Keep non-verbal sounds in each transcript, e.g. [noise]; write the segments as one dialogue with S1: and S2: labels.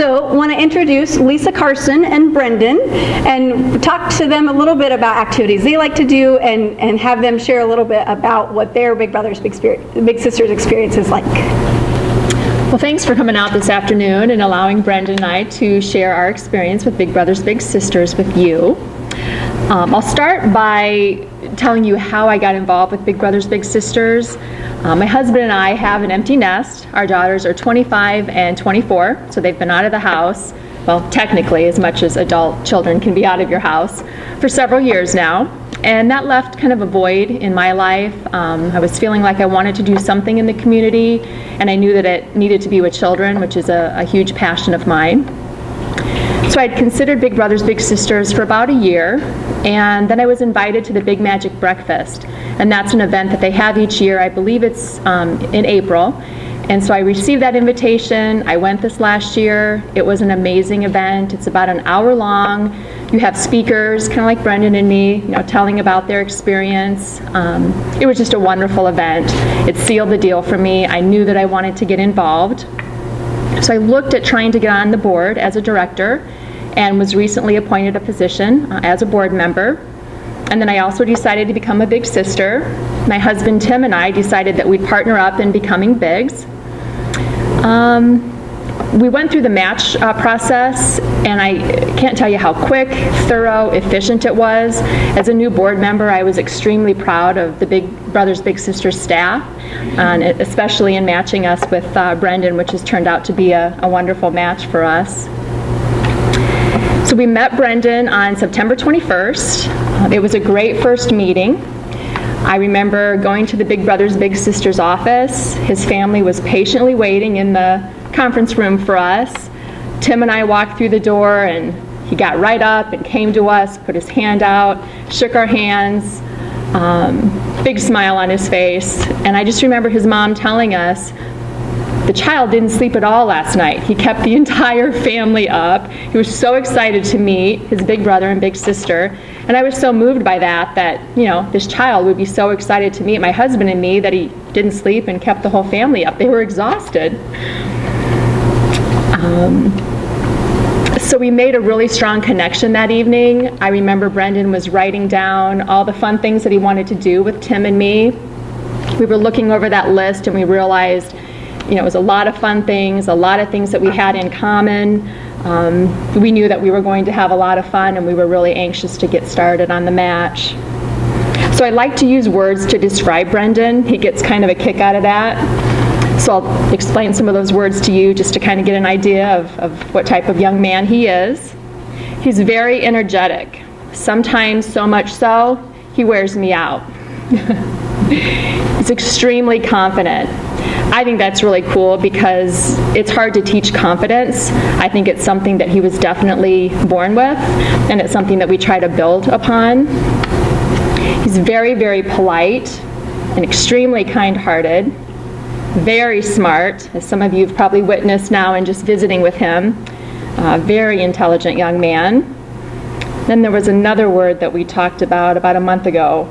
S1: So want to introduce Lisa Carson and Brendan and talk to them a little bit about activities they like to do and, and have them share a little bit about what their Big Brothers Big, Spirit, Big Sisters experience is like.
S2: Well, thanks for coming out this afternoon and allowing Brendan and I to share our experience with Big Brothers Big Sisters with you. Um, I'll start by telling you how I got involved with Big Brothers Big Sisters. Uh, my husband and I have an empty nest. Our daughters are 25 and 24, so they've been out of the house, well, technically, as much as adult children can be out of your house, for several years now. And that left kind of a void in my life. Um, I was feeling like I wanted to do something in the community, and I knew that it needed to be with children, which is a, a huge passion of mine. So I'd considered Big Brothers Big Sisters for about a year, and then I was invited to the Big Magic Breakfast. And that's an event that they have each year. I believe it's um, in April. And so I received that invitation. I went this last year. It was an amazing event. It's about an hour long. You have speakers, kind of like Brendan and me, you know, telling about their experience. Um, it was just a wonderful event. It sealed the deal for me. I knew that I wanted to get involved. So I looked at trying to get on the board as a director and was recently appointed a position uh, as a board member. And then I also decided to become a big sister. My husband Tim and I decided that we'd partner up in becoming bigs. Um, we went through the match uh, process, and I can't tell you how quick, thorough, efficient it was. As a new board member, I was extremely proud of the Big Brothers Big Sisters staff, and especially in matching us with uh, Brendan, which has turned out to be a, a wonderful match for us. So we met Brendan on September 21st. It was a great first meeting. I remember going to the Big Brothers Big Sisters office. His family was patiently waiting in the conference room for us. Tim and I walked through the door and he got right up and came to us, put his hand out, shook our hands, um, big smile on his face. And I just remember his mom telling us the child didn't sleep at all last night. He kept the [laughs] entire family up. He was so excited to meet his big brother and big sister. And I was so moved by that, that, you know, this child would be so excited to meet my husband and me that he didn't sleep and kept the whole family up. They were exhausted. Um, so we made a really strong connection that evening. I remember Brendan was writing down all the fun things that he wanted to do with Tim and me. We were looking over that list and we realized you know, it was a lot of fun things, a lot of things that we had in common. Um, we knew that we were going to have a lot of fun and we were really anxious to get started on the match. So I like to use words to describe Brendan. He gets kind of a kick out of that. So I'll explain some of those words to you just to kind of get an idea of, of what type of young man he is. He's very energetic, sometimes so much so, he wears me out. [laughs] He's extremely confident. I think that's really cool because it's hard to teach confidence. I think it's something that he was definitely born with, and it's something that we try to build upon. He's very, very polite and extremely kind-hearted, very smart, as some of you have probably witnessed now in just visiting with him. Uh, very intelligent young man. Then there was another word that we talked about about a month ago.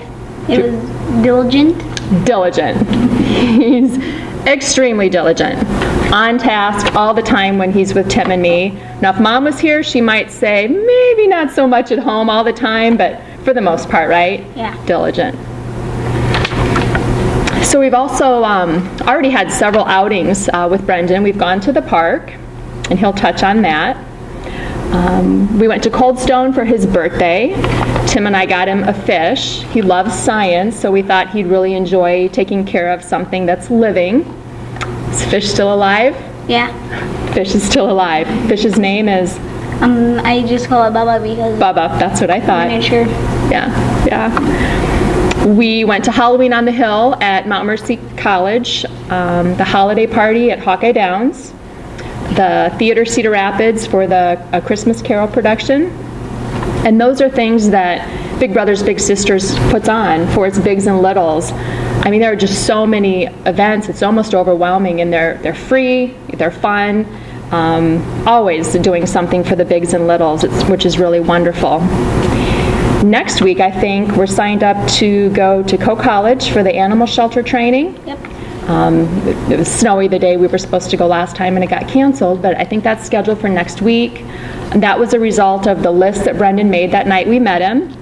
S3: It was diligent.
S2: Diligent. [laughs] He's extremely diligent, on task all the time when he's with Tim and me. Now, if mom was here, she might say, maybe not so much at home all the time, but for the most part, right?
S3: Yeah.
S2: Diligent. So we've also um, already had several outings uh, with Brendan. We've gone to the park, and he'll touch on that. Um, we went to Cold Stone for his birthday. Tim and I got him a fish. He loves science, so we thought he'd really enjoy taking care of something that's living. Is fish still alive?
S3: Yeah.
S2: Fish is still alive. Fish's name is
S3: Um, I just call it Baba because
S2: Bubba. That's what I thought.
S3: miniature.
S2: Yeah, yeah. We went to Halloween on the Hill at Mount Mercy College, um, the holiday party at Hawkeye Downs, the Theater Cedar Rapids for the A Christmas Carol production. And those are things that Big Brothers Big Sisters puts on for its bigs and littles. I mean, there are just so many events, it's almost overwhelming, and they're, they're free, they're fun, um, always doing something for the bigs and littles, it's, which is really wonderful. Next week, I think, we're signed up to go to Coe College for the animal shelter training.
S3: Yep.
S2: Um, It was snowy the day we were supposed to go last time, and it got canceled, but I think that's scheduled for next week. And that was a result of the list that Brendan made that night we met him.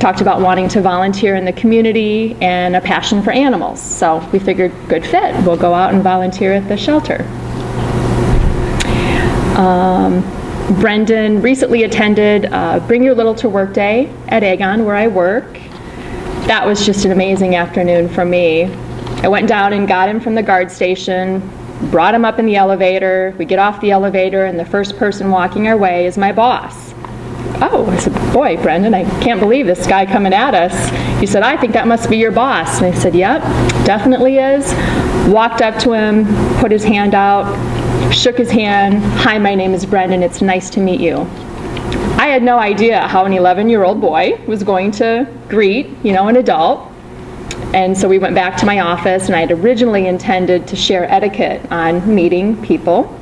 S2: Talked about wanting to volunteer in the community and a passion for animals. So we figured, good fit, we'll go out and volunteer at the shelter. Um, Brendan recently attended uh, Bring Your Little to Work Day at Aegon, where I work. That was just an amazing afternoon for me. I went down and got him from the guard station, brought him up in the elevator. We get off the elevator, and the first person walking our way is my boss. Oh, I said, boy, Brendan, I can't believe this guy coming at us. He said, I think that must be your boss. And I said, yep, definitely is. Walked up to him, put his hand out, shook his hand. Hi, my name is Brendan. It's nice to meet you. I had no idea how an 11-year-old boy was going to greet, you know, an adult. And so we went back to my office, and I had originally intended to share etiquette on meeting people.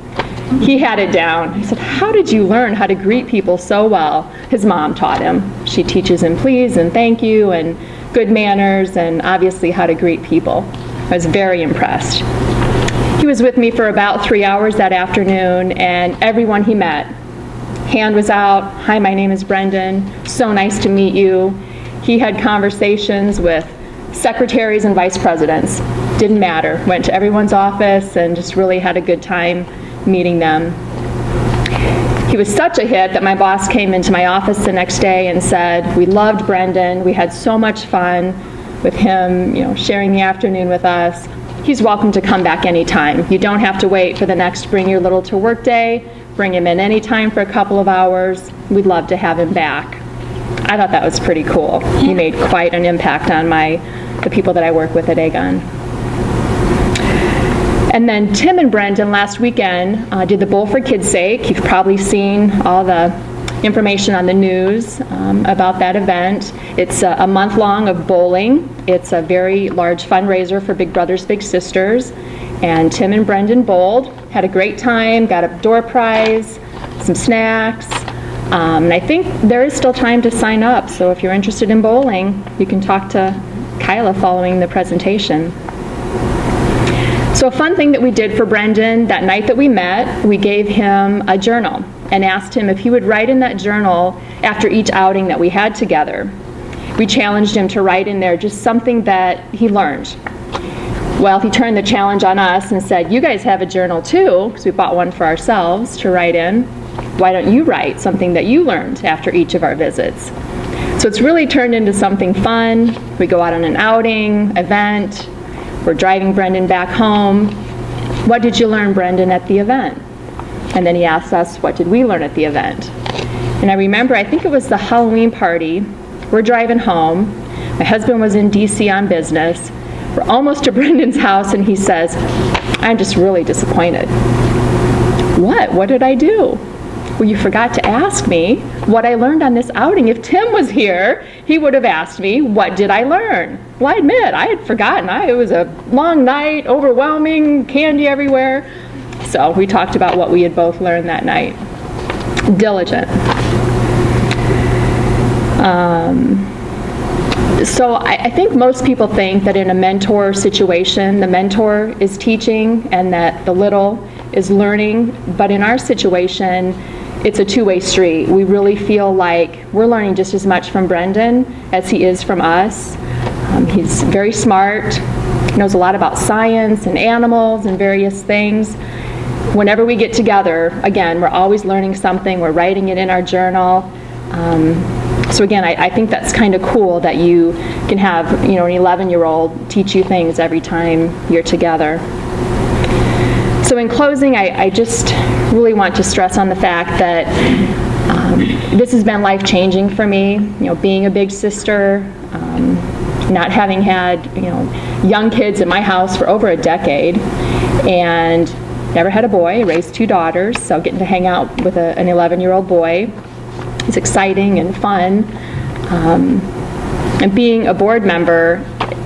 S2: [laughs] He had it down. I said, how did you learn how to greet people so well? His mom taught him. She teaches him please and thank you and good manners and obviously how to greet people. I was very impressed. He was with me for about three hours that afternoon, and everyone he met, hand was out, hi, my name is Brendan, so nice to meet you. He had conversations with secretaries and vice presidents, didn't matter, went to everyone's office and just really had a good time meeting them. He was such a hit that my boss came into my office the next day and said, we loved Brendan, we had so much fun with him, you know, sharing the afternoon with us. He's welcome to come back anytime. You don't have to wait for the next Bring Your Little to Work Day. Bring him in anytime for a couple of hours. We'd love to have him back. I thought that was pretty cool. He made quite an impact on my, the people that I work with at Aegon. And then Tim and Brendan last weekend uh, did the Bowl for Kids' Sake. You've probably seen all the information on the news um, about that event. It's a, a month long of bowling. It's a very large fundraiser for Big Brothers Big Sisters. And Tim and Brendan bowled, had a great time, got a door prize, some snacks. Um, and I think there is still time to sign up. So if you're interested in bowling, you can talk to Kyla following the presentation. So a fun thing that we did for Brendan that night that we met, we gave him a journal and asked him if he would write in that journal after each outing that we had together. We challenged him to write in there just something that he learned. Well, he turned the challenge on us and said, you guys have a journal too, because we bought one for ourselves to write in. Why don't you write something that you learned after each of our visits? So it's really turned into something fun. We go out on an outing, event, we're driving Brendan back home. What did you learn, Brendan, at the event? And then he asked us, what did we learn at the event? And I remember, I think it was the Halloween party. We're driving home. My husband was in DC on business. We're almost to [laughs] Brendan's house, and he says, I'm just really disappointed. What? What did I do? Well, you forgot to ask me what I learned on this outing. If Tim was here, he would have asked me, what did I learn? Well, I admit, I had forgotten. I, it was a long night, overwhelming, candy everywhere. So we talked about what we had both learned that night. Diligent. Um, so I, I, think most people think that in a mentor situation, the mentor is teaching and that the little is learning. But in our situation, it's a two-way street. We really feel like we're learning just as much from Brendan as he is from us. Um, he's very smart, knows a lot about science and animals and various things. Whenever we get together, again, we're always learning something. We're writing it in our journal. Um, so again, I, I think that's kind of cool that you can have, you know, an 11-year-old teach you things every time you're together. So in closing, I, I, just really want to stress on the fact that um, this has been life-changing for me, you know, being a big sister, um, not having had, you know, young kids in my house for over a decade, and never had a boy, raised two daughters, so getting to hang out with a, an 11-year-old boy is exciting and fun. Um, and being a board member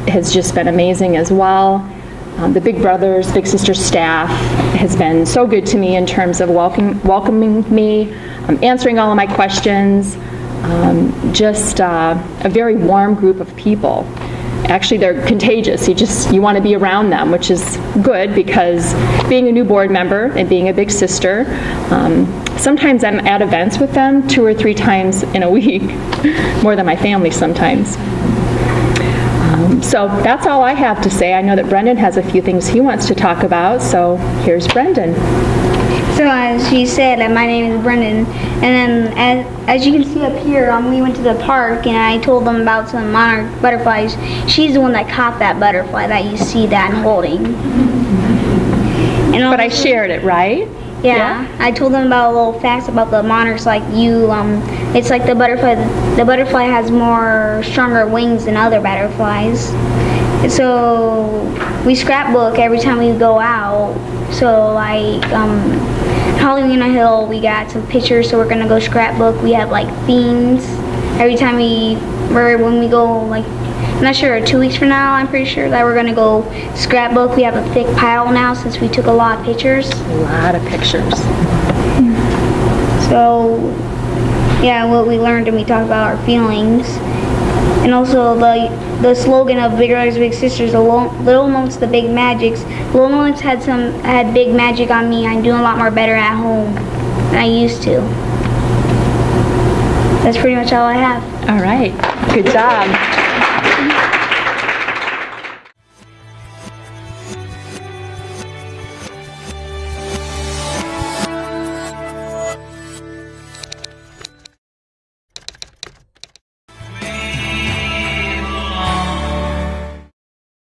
S2: has just been amazing as well. Um, the Big Brothers, Big Sisters staff has been so good to me in terms of welcome, welcoming me, um, answering all of my questions, um, just uh, a very warm group of people. actually they're contagious. You just, you want to be around them, which is good because being a new board member and being a big sister, um, sometimes I'm at events with them two or three times in a [laughs] week, more than my family sometimes. Um, So that's all I have to say. I know that Brendan has a few things he wants to talk about, so here's Brendan.
S3: So as she said, uh, my name is Brendan, and then as, as you can see up here, um, we went to the park and I told them about some monarch butterflies. She's the one that caught that butterfly that you see that I'm holding. And
S2: But I shared it, right?
S3: Yeah, I told them about a little facts about the monarchs. Like you, um, it's like the butterfly. The butterfly has more stronger wings than other butterflies. So we scrapbook every time we go out. So like um, Halloween on Hill, we got some pictures. So we're gonna go scrapbook. We have like themes every time we, or when we go like I'm not sure, two weeks from now, I'm pretty sure that we're gonna go scrapbook. We have a thick pile now since we took a lot of pictures.
S2: A lot of pictures.
S3: So, yeah, what we learned and we talked about our feelings. And also the the slogan of Big Brothers Big Sisters, the little moments, the big magics. Little moments had some had big magic on me. I'm doing a lot more better at home than I used to. That's pretty much all I have.
S2: All right, good job.